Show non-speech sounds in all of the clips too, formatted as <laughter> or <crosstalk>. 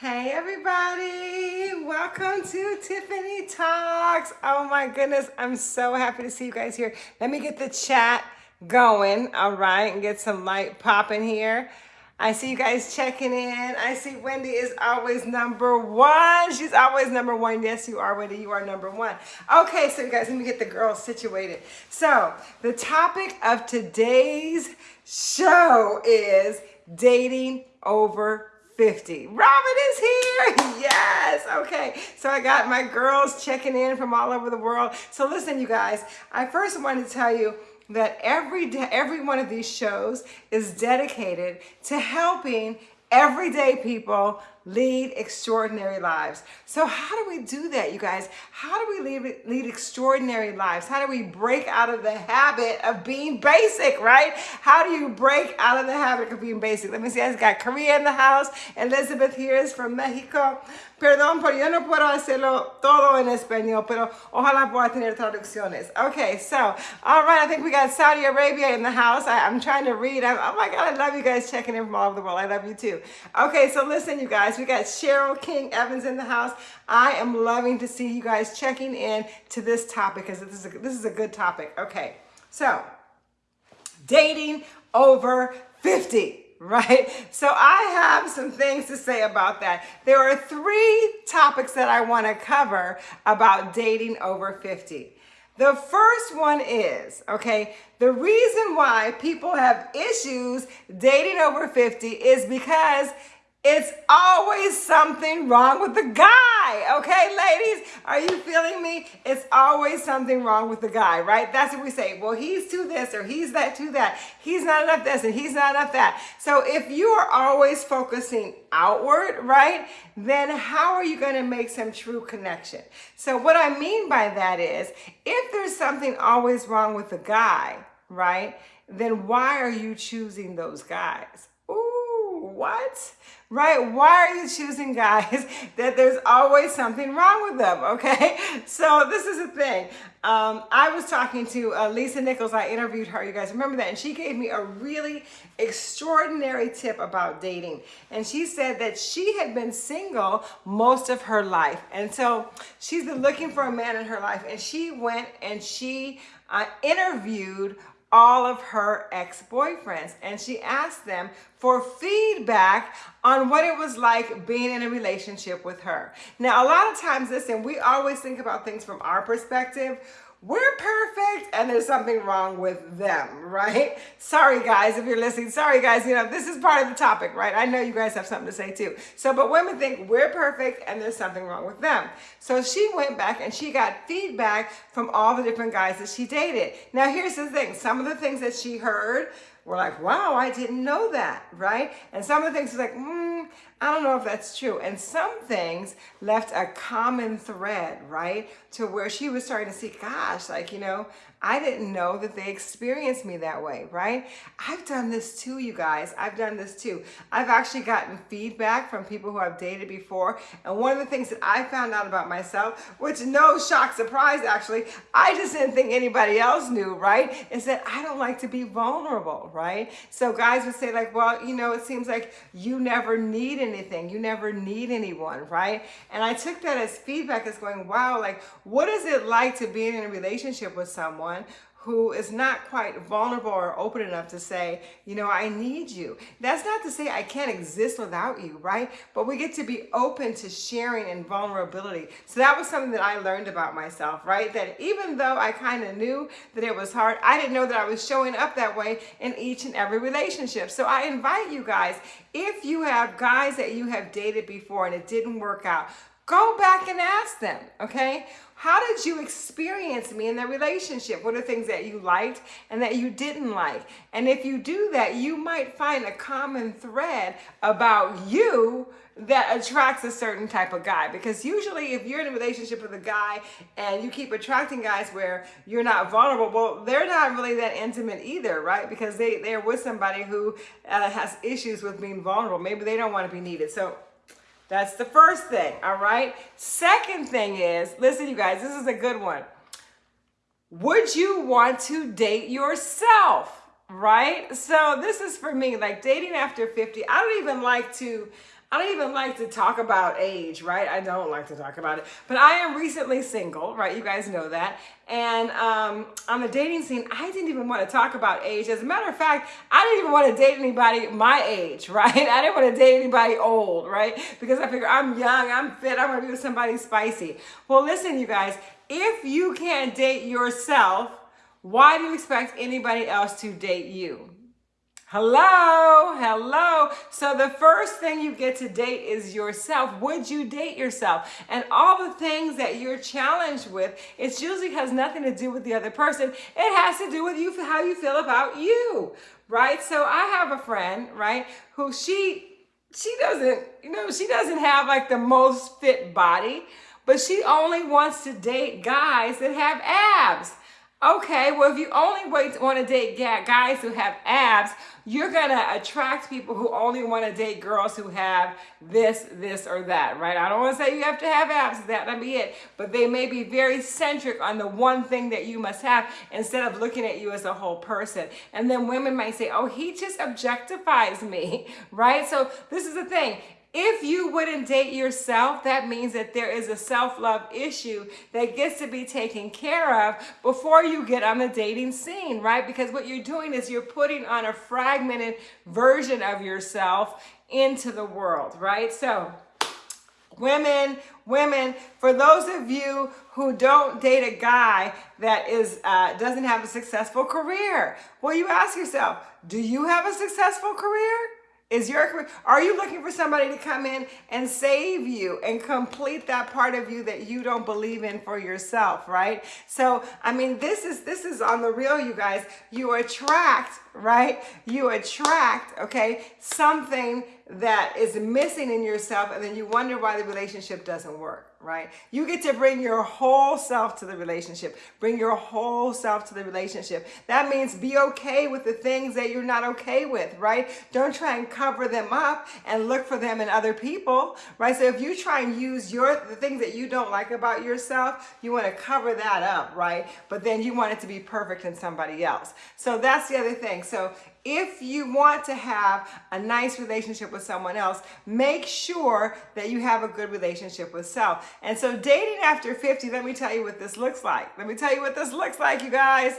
Hey everybody, welcome to Tiffany Talks. Oh my goodness, I'm so happy to see you guys here. Let me get the chat going, all right, and get some light popping here. I see you guys checking in. I see Wendy is always number one. She's always number one. Yes, you are, Wendy. You are number one. Okay, so you guys, let me get the girls situated. So the topic of today's show is dating over 50. Robin is here. <laughs> Yes. Okay. So I got my girls checking in from all over the world. So listen, you guys, I first want to tell you that every day, every one of these shows is dedicated to helping everyday people lead extraordinary lives. So how do we do that, you guys? How do we lead, lead extraordinary lives? How do we break out of the habit of being basic, right? How do you break out of the habit of being basic? Let me see, I got Korea in the house. Elizabeth here is from Mexico. Perdón, pero yo no puedo hacerlo todo en español, pero ojalá pueda tener traducciones. Okay, so, all right, I think we got Saudi Arabia in the house. I, am trying to read. I'm, oh my God, I love you guys checking in from all over the world. I love you too. Okay, so listen, you guys, we got Cheryl King Evans in the house. I am loving to see you guys checking in to this topic because this is a, this is a good topic. Okay, so dating over 50 <laughs> right? So I have some things to say about that. There are three topics that I want to cover about dating over 50. The first one is, okay, the reason why people have issues dating over 50 is because it's always something wrong with the guy. Okay, ladies, are you feeling me? It's always something wrong with the guy, right? That's what we say. Well, he's to this or he's that to that. He's not enough this and he's not enough that. So if you are always focusing outward, right, then how are you going to make some true connection? So what I mean by that is if there's something always wrong with the guy, right, then why are you choosing those guys? Ooh, what? right? Why are you choosing guys <laughs> that there's always something wrong with them, okay? <laughs> So this is the thing. Um, I was talking to uh, Lisa Nichols. I interviewed her, you guys remember that? And she gave me a really extraordinary tip about dating. And she said that she had been single most of her life. And so she's been looking for a man in her life. And she went and she uh, interviewed all of her ex-boyfriends and she asked them for feedback on what it was like being in a relationship with her. Now, a lot of times, listen, we always think about things from our perspective we're perfect and there's something wrong with them, right? Sorry guys, if you're listening, sorry guys, you know, this is part of the topic, right? I know you guys have something to say too. So, but women think we're perfect and there's something wrong with them. So she went back and she got feedback from all the different guys that she dated. Now here's the thing, some of the things that she heard were like, wow, I didn't know that, right? And some of the things was like, hmm, I don't know if that's true. And some things left a common thread, right? To where she was starting to see, gosh, like, you know, I didn't know that they experienced me that way, right? I've done this too, you guys. I've done this too. I've actually gotten feedback from people who I've dated before. And one of the things that I found out about myself, which no shock surprise actually, I just didn't think anybody else knew, right? Is that I don't like to be vulnerable, right? So guys would say like, well, you know, it seems like you never need anything. You never need anyone, right? And I took that as feedback as going, wow, like, what is it like to be in a relationship with someone someone who is not quite vulnerable or open enough to say, you know, I need you. That's not to say I can't exist without you, right? But we get to be open to sharing and vulnerability. So that was something that I learned about myself, right? That even though I kind of knew that it was hard, I didn't know that I was showing up that way in each and every relationship. So I invite you guys, if you have guys that you have dated before and it didn't work out, go back and ask them, okay? How did you experience me in the relationship? What are things that you liked and that you didn't like? And if you do that, you might find a common thread about you that attracts a certain type of guy. Because usually if you're in a relationship with a guy and you keep attracting guys where you're not vulnerable, well, they're not really that intimate either, right? Because they, they're with somebody who uh, has issues with being vulnerable. Maybe they don't want to be needed. So that's the first thing, all right? Second thing is, listen, you guys, this is a good one. Would you want to date yourself? right? So this is for me, like dating after 50. I don't even like to I don't even like to talk about age, right? I don't like to talk about it. But I am recently single, right? You guys know that. And um, on the dating scene, I didn't even want to talk about age. As a matter of fact, I didn't even want to date anybody my age, <laughs> right? I didn't want to date anybody old, right? Because I figure I'm young, I'm fit, I want to be with somebody spicy. Well, listen, you guys, if you can't date yourself, why do you expect anybody else to date you? Hello, hello. So the first thing you get to date is yourself. Would you date yourself? And all the things that you're challenged with, it usually has nothing to do with the other person. It has to do with you, how you feel about you, right? So I have a friend, right, who she she doesn't, you know, she doesn't have like the most fit body, but she only wants to date guys that have abs. Okay, well, if you only want to date guys who have abs, you're going to attract people who only want to date girls who have this, this, or that, right? I don't want to say you have to have abs, that might be it, but they may be very centric on the one thing that you must have instead of looking at you as a whole person. And then women might say, oh, he just objectifies me, <laughs> right? So this is the thing. If you wouldn't date yourself, that means that there is a self-love issue that gets to be taken care of before you get on the dating scene, right? Because what you're doing is you're putting on a fragmented version of yourself into the world, right? So women, women, for those of you who don't date a guy that is uh, doesn't have a successful career, well, you ask yourself, do you have a successful career? Is your are you looking for somebody to come in and save you and complete that part of you that you don't believe in for yourself, right? So, I mean, this is this is on the real, you guys. You attract, right? You attract, okay, something that is missing in yourself and then you wonder why the relationship doesn't work right? You get to bring your whole self to the relationship. Bring your whole self to the relationship. That means be okay with the things that you're not okay with, right? Don't try and cover them up and look for them in other people, right? So if you try and use your the things that you don't like about yourself, you want to cover that up, right? But then you want it to be perfect in somebody else. So that's the other thing. So if you want to have a nice relationship with someone else, make sure that you have a good relationship with self. And so dating after 50, let me tell you what this looks like. Let me tell you what this looks like, you guys.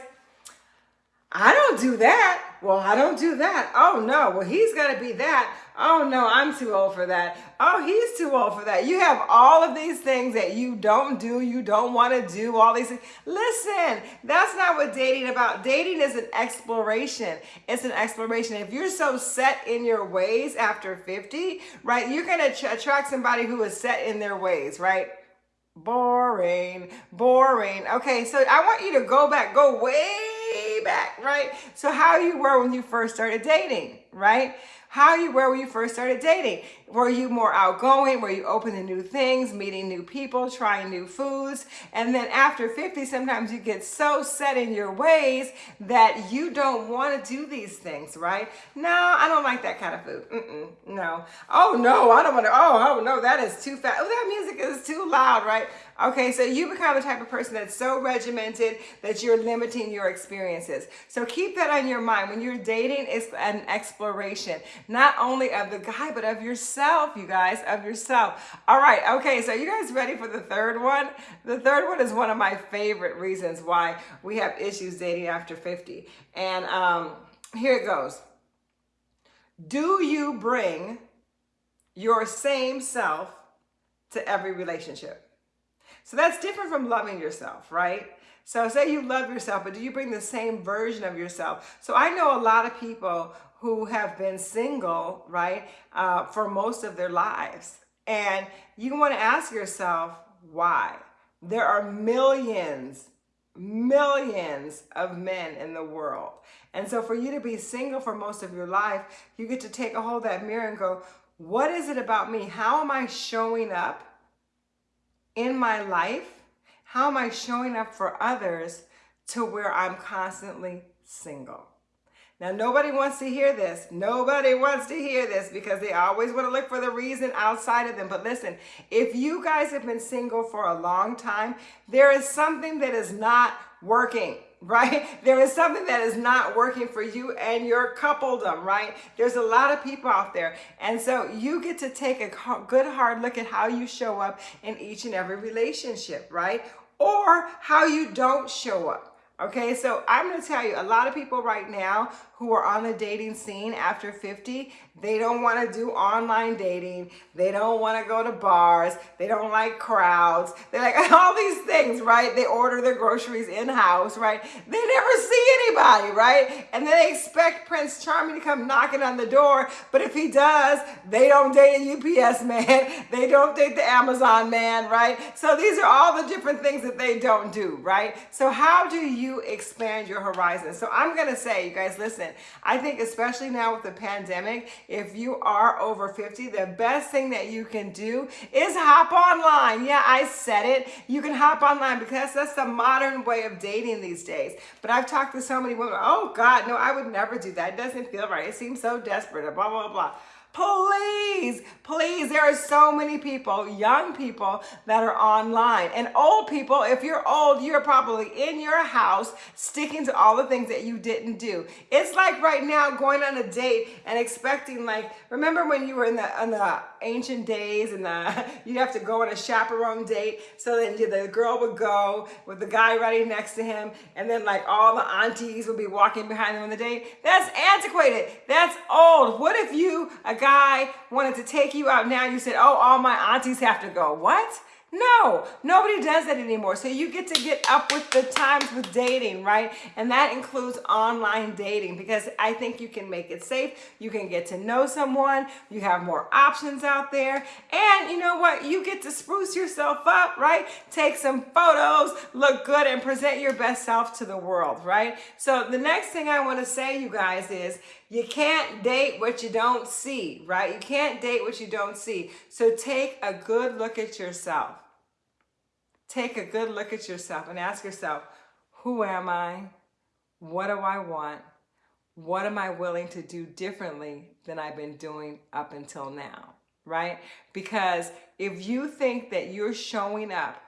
I don't do that. Well, I don't do that. Oh no, well, he's to be that. Oh no, I'm too old for that. Oh, he's too old for that. You have all of these things that you don't do, you don't want to do, all these things. Listen, that's not what dating about. Dating is an exploration. It's an exploration. If you're so set in your ways after 50, right, you're going to attract somebody who is set in their ways, right? Boring, boring. Okay, so I want you to go back, go way back, right? So how you were when you first started dating, right? How you were when you first started dating. Were you more outgoing? Were you open to new things, meeting new people, trying new foods? And then after 50, sometimes you get so set in your ways that you don't want to do these things, right? No, I don't like that kind of food. Mm-mm, no. Oh, no, I don't want to. Oh, oh, no, that is too fast. Oh, that music is too loud, right? Okay, so you become the type of person that's so regimented that you're limiting your experiences. So keep that on your mind. When you're dating, it's an exploration, not only of the guy, but of yourself, you guys, of yourself. All right, okay, so you guys ready for the third one? The third one is one of my favorite reasons why we have issues dating after 50. And um, here it goes. Do you bring your same self to every relationship? So that's different from loving yourself, right? So say you love yourself, but do you bring the same version of yourself? So I know a lot of people who have been single, right, uh, for most of their lives. And you want to ask yourself, why? There are millions, millions of men in the world. And so for you to be single for most of your life, you get to take a hold of that mirror and go, what is it about me? How am I showing up in my life? How am I showing up for others to where I'm constantly single? Now, nobody wants to hear this. Nobody wants to hear this because they always want to look for the reason outside of them. But listen, if you guys have been single for a long time, there is something that is not working. Right? There is something that is not working for you and your coupledom, right? There's a lot of people out there. And so you get to take a good hard look at how you show up in each and every relationship, right? Or how you don't show up. Okay, so I'm to tell you, a lot of people right now who are on the dating scene after 50, they don't want to do online dating. They don't want to go to bars. They don't like crowds. They like <laughs> all these things, right? They order their groceries in-house, right? They never see anybody, right? And then they expect Prince Charming to come knocking on the door. But if he does, they don't date a UPS man. <laughs> They don't date the Amazon man, right? So these are all the different things that they don't do, right? So how do you expand your horizon? So I'm going to say, you guys, listen, I think especially now with the pandemic, if you are over 50, the best thing that you can do is hop online. Yeah, I said it. You can hop online because that's the modern way of dating these days. But I've talked to so many women, oh God, no, I would never do that. It doesn't feel right. It seems so desperate, blah, blah, blah. Please, please, there are so many people, young people that are online and old people. If you're old, you're probably in your house sticking to all the things that you didn't do. It's like right now going on a date and expecting like, remember when you were in the, in the ancient days and the, <laughs> you'd have to go on a chaperone date. So that the girl would go with the guy right next to him. And then like all the aunties would be walking behind them on the date. That's antiquated. That's old. What if you, a guy wanted to take you out now, you said, oh, all my aunties have to go. What? No, nobody does that anymore. So you get to get up with the times with dating, right? And that includes online dating because I think you can make it safe. You can get to know someone. You have more options out there. And you know what? You get to spruce yourself up, right? Take some photos, look good, and present your best self to the world, right? So the next thing I want to say, you guys, is you can't date what you don't see, right? You can't date what you don't see. So take a good look at yourself. Take a good look at yourself and ask yourself, who am I? What do I want? What am I willing to do differently than I've been doing up until now, right? Because if you think that you're showing up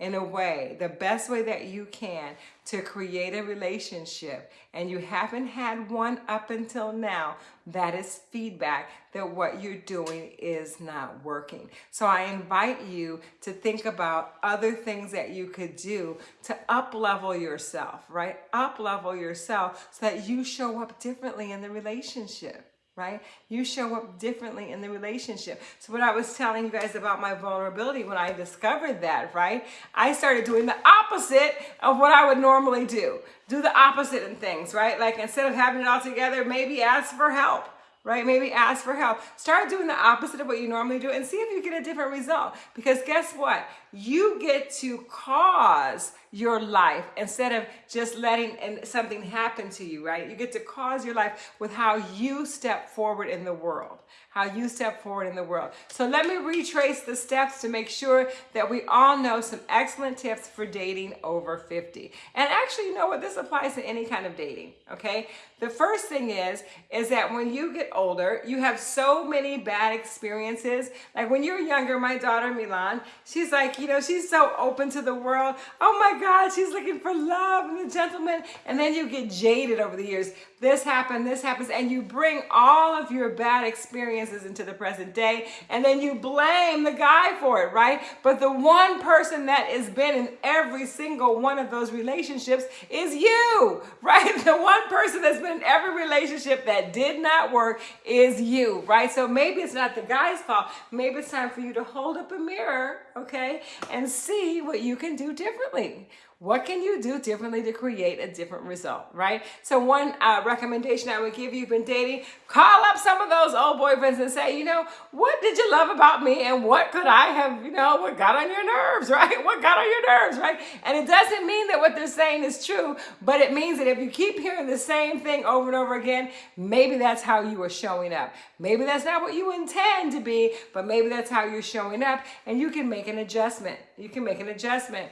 in a way, the best way that you can to create a relationship and you haven't had one up until now, that is feedback that what you're doing is not working. So I invite you to think about other things that you could do to up level yourself, right? Up level yourself so that you show up differently in the relationship right? You show up differently in the relationship. So what I was telling you guys about my vulnerability when I discovered that, right? I started doing the opposite of what I would normally do. Do the opposite in things, right? Like instead of having it all together, maybe ask for help right? Maybe ask for help. Start doing the opposite of what you normally do and see if you get a different result. Because guess what? You get to cause your life instead of just letting something happen to you, right? You get to cause your life with how you step forward in the world, how you step forward in the world. So let me retrace the steps to make sure that we all know some excellent tips for dating over 50. And actually, you know what? This applies to any kind of dating, okay? The first thing is, is that when you get older, you have so many bad experiences. Like when you're younger, my daughter Milan, she's like, you know, she's so open to the world. Oh my God, she's looking for love and the gentleman. And then you get jaded over the years. This happened, this happens, and you bring all of your bad experiences into the present day, and then you blame the guy for it, right? But the one person that has been in every single one of those relationships is you, <laughs> right? The one person that's been in every relationship that did not work is you, right? So maybe it's not the guy's fault. Maybe it's time for you to hold up a mirror, okay, and see what you can do differently. What can you do differently to create a different result, right? So one uh, recommendation I would give you, been dating, call up some of those old boyfriends and say, you know, what did you love about me and what could I have, you know, what got on your nerves, <laughs> right? What got on your nerves, right? And it doesn't mean that what they're saying is true, but it means that if you keep hearing the same thing over and over again, maybe that's how you are showing up. Maybe that's not what you intend to be, but maybe that's how you're showing up and you can make an adjustment. You can make an adjustment.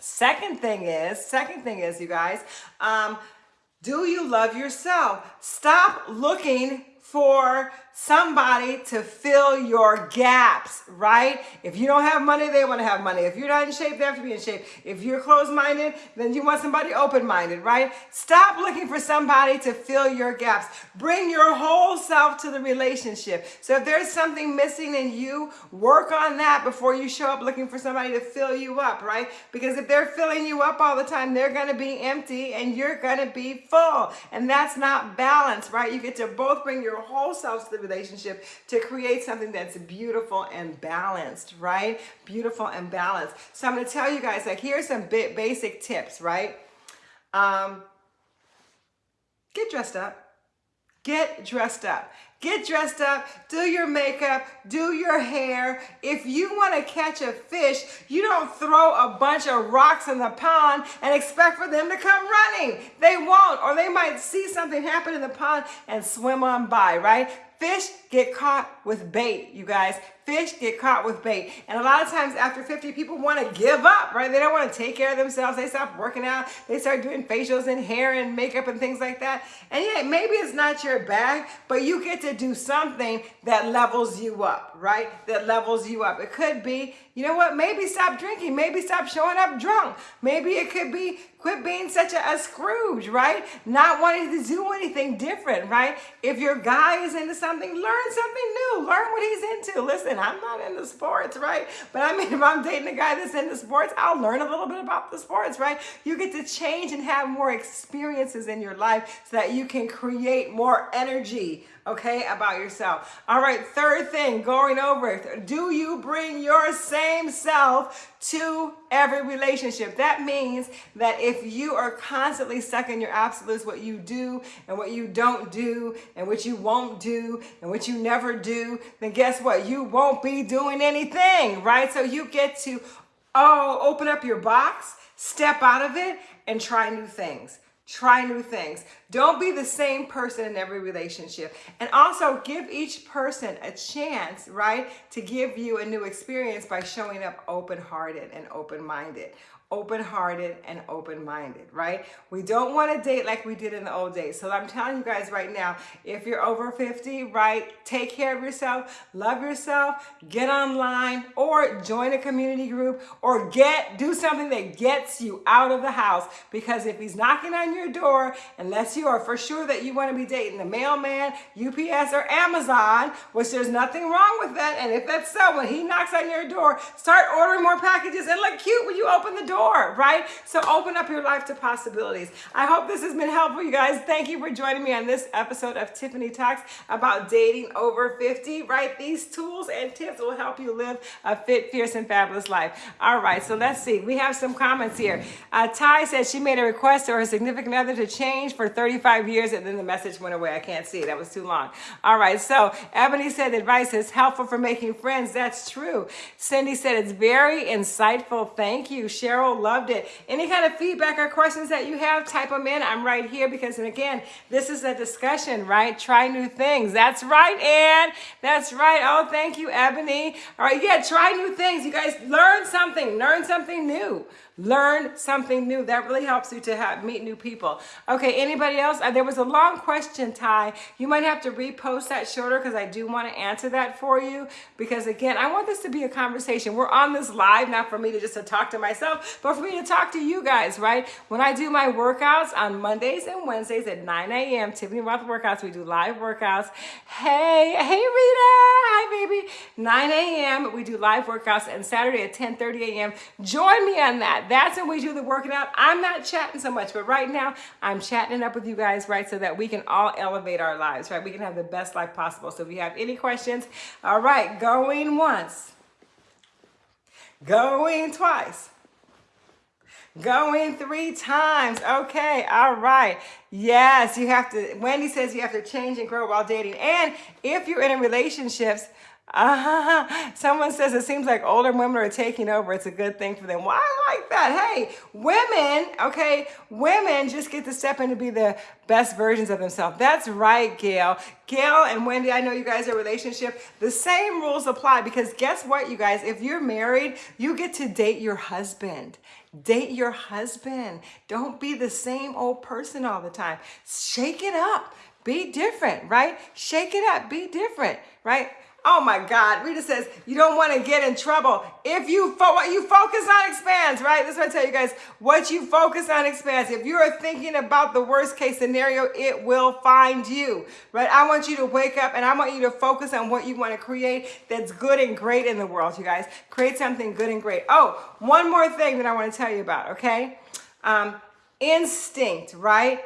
Second thing is, second thing is, you guys, um, do you love yourself? Stop looking for somebody to fill your gaps, right? If you don't have money, they want to have money. If you're not in shape, they have to be in shape. If you're closed-minded, then you want somebody open-minded, right? Stop looking for somebody to fill your gaps. Bring your whole self to the relationship. So if there's something missing in you, work on that before you show up looking for somebody to fill you up, right? Because if they're filling you up all the time, they're going to be empty and you're going to be full. And that's not balance, right? You get to both bring your whole self to the relationship to create something that's beautiful and balanced, right? Beautiful and balanced. So I'm going to tell you guys, like, here's some basic tips, right? Um, get dressed up. Get dressed up. Get dressed up, do your makeup, do your hair. If you want to catch a fish, you don't throw a bunch of rocks in the pond and expect for them to come running. They won't, or they might see something happen in the pond and swim on by, right? Fish get caught with bait, you guys. Fish get caught with bait. And a lot of times after 50, people want to give up, right? They don't want to take care of themselves. They stop working out. They start doing facials and hair and makeup and things like that. And yeah, maybe it's not your bag, but you get to do something that levels you up, right? That levels you up. It could be, you know what? Maybe stop drinking. Maybe stop showing up drunk. Maybe it could be quit being such a, a Scrooge, right? Not wanting to do anything different, right? If your guy is into something, learn something new. Learn what he's into. Listen, I'm not into sports, right? But I mean, <laughs> if I'm dating a guy that's into sports, I'll learn a little bit about the sports, right? You get to change and have more experiences in your life so that you can create more energy, okay, about yourself. All right, third thing, going over, do you bring your same self to every relationship? That means that if you are constantly stuck in your absolutes, what you do and what you don't do and what you won't do and what you never do, then guess what? You won't be doing anything, right? So you get to, oh, open up your box, step out of it and try new things. Try new things. Don't be the same person in every relationship. And also give each person a chance, right, to give you a new experience by showing up open-hearted and open-minded open-hearted and open-minded, right? We don't want to date like we did in the old days. So I'm telling you guys right now, if you're over 50, right, take care of yourself, love yourself, get online or join a community group or get, do something that gets you out of the house. Because if he's knocking on your door, unless you are for sure that you want to be dating the mailman, UPS or Amazon, which there's nothing wrong with that. And if that's so, when he knocks on your door, start ordering more packages and look cute when you open the door right? So open up your life to possibilities. I hope this has been helpful, you guys. Thank you for joining me on this episode of Tiffany Talks about dating over 50, right? These tools and tips will help you live a fit, fierce, and fabulous life. All right, so let's see. We have some comments here. Uh, Ty says she made a request to her significant other to change for 35 years, and then the message went away. I can't see. That was too long. All right, so Ebony said advice is helpful for making friends. That's true. Cindy said it's very insightful. Thank you. Cheryl loved it. Any kind of feedback or questions that you have, type them in. I'm right here because, and again, this is a discussion, right? Try new things. That's right, Ann. That's right. Oh, thank you, Ebony. All right, yeah, try new things. You guys learn something. Learn something new. Learn something new. That really helps you to have, meet new people. Okay, anybody else? Uh, there was a long question, Ty. You might have to repost that shorter because I do want to answer that for you. Because again, I want this to be a conversation. We're on this live, not for me to just to talk to myself, but for me to talk to you guys, right? When I do my workouts on Mondays and Wednesdays at 9 a.m., Tiffany Rothe workouts, we do live workouts. Hey, hey Rita, hi baby. 9 a.m., we do live workouts and Saturday at 10.30 a.m. Join me on that. That's when we do the working out. I'm not chatting so much, but right now I'm chatting it up with you guys, right, so that we can all elevate our lives, right? We can have the best life possible. So if you have any questions, all right, going once, going twice, Going three times. Okay, all right. Yes, you have to, Wendy says you have to change and grow while dating. And if you're in a relationships, uh, <laughs> someone says it seems like older women are taking over. It's a good thing for them. Well, I like that. Hey, women, okay, women just get to step in to be the best versions of themselves. That's right, Gail. Gail and Wendy, I know you guys are relationship. The same rules apply because guess what, you guys? If you're married, you get to date your husband. Date your husband. Don't be the same old person all the time. Shake it up. be different, right? Shake it up, be different, right? Oh my God, Rita says you don't want to get in trouble. If you fo- what you focus on expands, right? That's what I tell you guys. What you focus on expands. If you are thinking about the worst case scenario, it will find you, right? I want you to wake up and I want you to focus on what you want to create that's good and great in the world, you guys. Create something good and great. Oh, one more thing that I want to tell you about, okay? Um, instinct, right?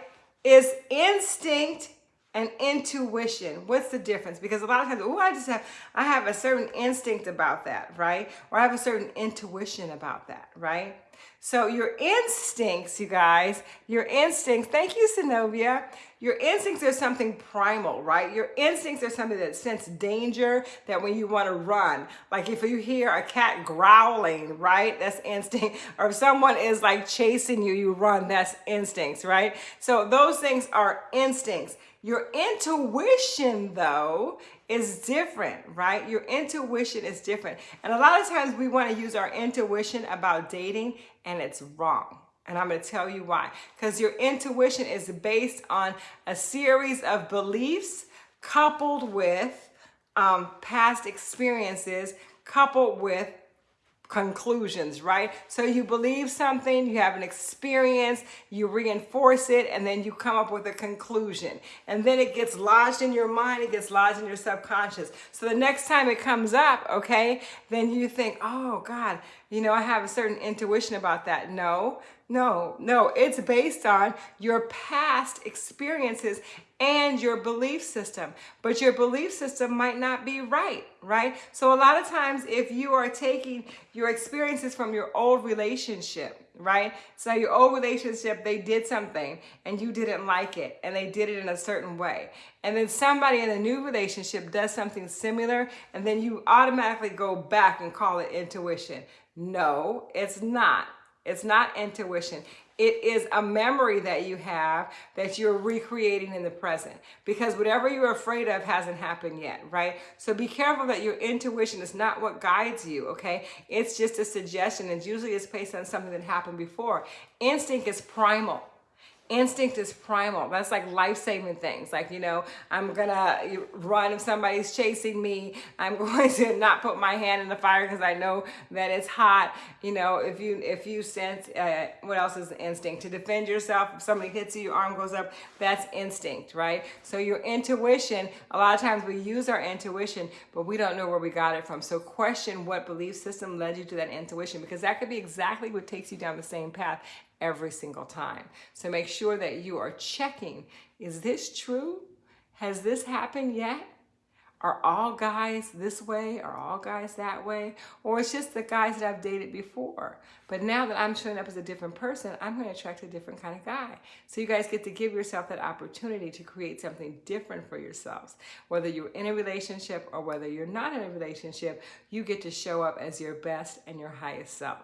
Is instinct and intuition. What's the difference? Because a lot of times, oh, I just have, I have a certain instinct about that, right? Or I have a certain intuition about that, right? So your instincts, you guys, your instincts, thank you, Zenobia. Your instincts are something primal, right? Your instincts are something that sense danger, that when you want to run, like if you hear a cat growling, right? That's instinct. <laughs> Or if someone is like chasing you, you run, that's instincts, right? So those things are instincts. Your intuition, though, is different, right? Your intuition is different. And a lot of times we want to use our intuition about dating, and it's wrong. And I'm going to tell you why. Because your intuition is based on a series of beliefs coupled with um, past experiences, coupled with conclusions, right? So you believe something, you have an experience, you reinforce it, and then you come up with a conclusion. And then it gets lodged in your mind, it gets lodged in your subconscious. So the next time it comes up, okay, then you think, oh God, you know, I have a certain intuition about that. No, no, no, it's based on your past experiences and your belief system. But your belief system might not be right, right? So a lot of times if you are taking your experiences from your old relationship, right? So your old relationship, they did something and you didn't like it and they did it in a certain way. And then somebody in a new relationship does something similar and then you automatically go back and call it intuition. No, it's not. It's not intuition. It is a memory that you have that you're recreating in the present because whatever you're afraid of hasn't happened yet, right? So be careful that your intuition is not what guides you, okay? It's just a suggestion and usually it's based on something that happened before. Instinct is primal instinct is primal. That's like life-saving things. Like, you know, I'm gonna run if somebody's chasing me. I'm <laughs> going to not put my hand in the fire because I know that it's hot. You know, if you if you sense, uh, what else is instinct? To defend yourself, if somebody hits you, your arm goes up, that's instinct, right? So your intuition, a lot of times we use our intuition, but we don't know where we got it from. So question what belief system led you to that intuition because that could be exactly what takes you down the same path every single time. So make sure that you are checking, is this true? Has this happened yet? Are all guys this way? Are all guys that way? Or it's just the guys that I've dated before. But now that I'm showing up as a different person, I'm going to attract a different kind of guy. So you guys get to give yourself that opportunity to create something different for yourselves. Whether you're in a relationship or whether you're not in a relationship, you get to show up as your best and your highest self.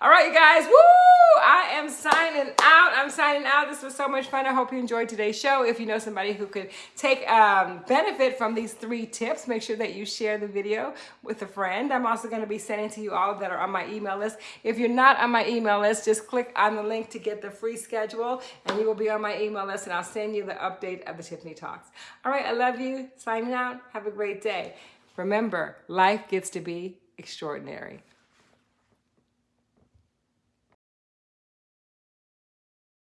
All right, you guys. Woo! I am signing out. I'm signing out. This was so much fun. I hope you enjoyed today's show. If you know somebody who could take um, benefit from these three tips, make sure that you share the video with a friend. I'm also going to be sending to you all that are on my email list. If you're not on my email list, just click on the link to get the free schedule and you will be on my email list and I'll send you the update of the Tiffany Talks. All right, I love you. Signing out. Have a great day. Remember, life gets to be extraordinary.